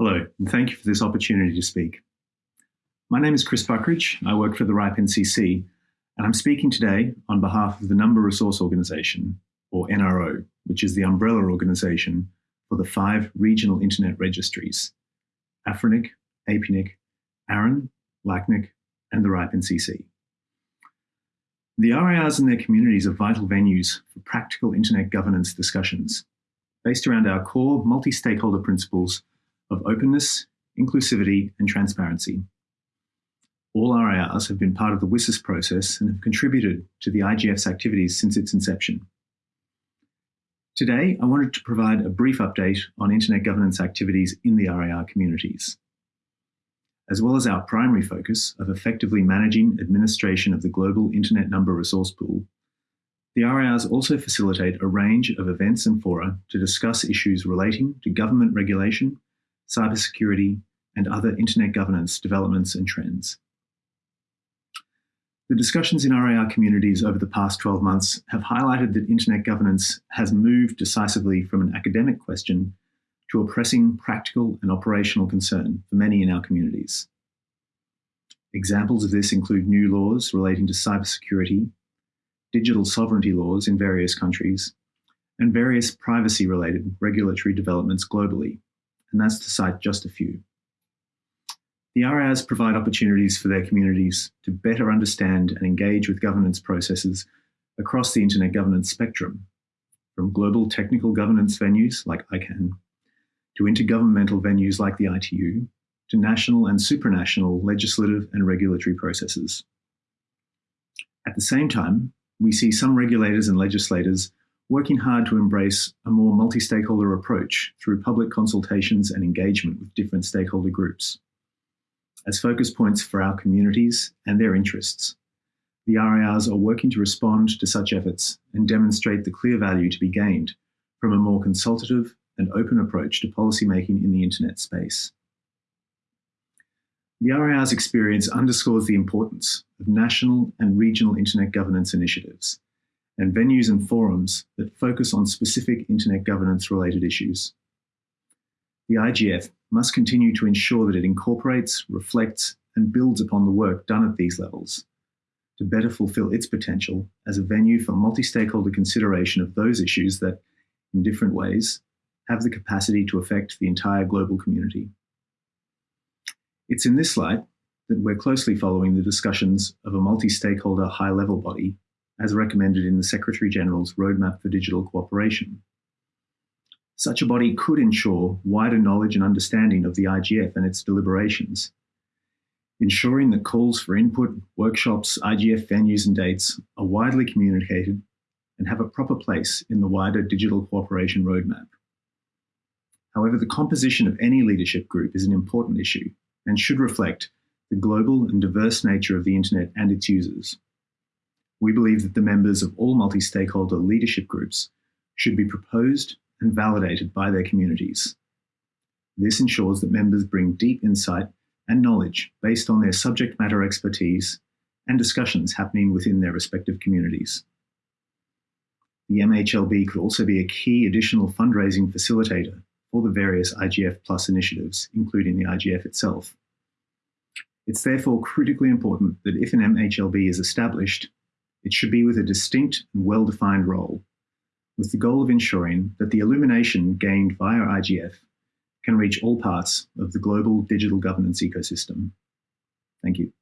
Hello, and thank you for this opportunity to speak. My name is Chris Buckridge. I work for the RIPE NCC, and I'm speaking today on behalf of the Number Resource Organisation, or NRO, which is the umbrella organisation for the five regional internet registries, AFRINIC, APNIC, ARIN, LACNIC, and the RIPE NCC. The RIRs and their communities are vital venues for practical internet governance discussions, based around our core multi-stakeholder principles of openness, inclusivity, and transparency. All RIRs have been part of the WSIS process and have contributed to the IGF's activities since its inception. Today, I wanted to provide a brief update on internet governance activities in the RIR communities. As well as our primary focus of effectively managing administration of the global internet number resource pool, the RIRs also facilitate a range of events and fora to discuss issues relating to government regulation cybersecurity, and other internet governance developments and trends. The discussions in RIR communities over the past 12 months have highlighted that internet governance has moved decisively from an academic question to a pressing practical and operational concern for many in our communities. Examples of this include new laws relating to cybersecurity, digital sovereignty laws in various countries, and various privacy-related regulatory developments globally, and that's to cite just a few. The RIRs provide opportunities for their communities to better understand and engage with governance processes across the internet governance spectrum, from global technical governance venues like ICANN, to intergovernmental venues like the ITU, to national and supranational legislative and regulatory processes. At the same time, we see some regulators and legislators working hard to embrace a more multi-stakeholder approach through public consultations and engagement with different stakeholder groups. As focus points for our communities and their interests, the RIRs are working to respond to such efforts and demonstrate the clear value to be gained from a more consultative and open approach to policymaking in the internet space. The RIR's experience underscores the importance of national and regional internet governance initiatives and venues and forums that focus on specific internet governance related issues. The IGF must continue to ensure that it incorporates, reflects, and builds upon the work done at these levels to better fulfill its potential as a venue for multi-stakeholder consideration of those issues that, in different ways, have the capacity to affect the entire global community. It's in this light that we're closely following the discussions of a multi-stakeholder high-level body as recommended in the Secretary-General's Roadmap for Digital Cooperation. Such a body could ensure wider knowledge and understanding of the IGF and its deliberations, ensuring that calls for input, workshops, IGF venues and dates are widely communicated and have a proper place in the wider digital cooperation roadmap. However, the composition of any leadership group is an important issue and should reflect the global and diverse nature of the internet and its users we believe that the members of all multi-stakeholder leadership groups should be proposed and validated by their communities. This ensures that members bring deep insight and knowledge based on their subject matter expertise and discussions happening within their respective communities. The MHLB could also be a key additional fundraising facilitator for the various IGF Plus initiatives, including the IGF itself. It's therefore critically important that if an MHLB is established, it should be with a distinct and well-defined role, with the goal of ensuring that the illumination gained via IGF can reach all parts of the global digital governance ecosystem. Thank you.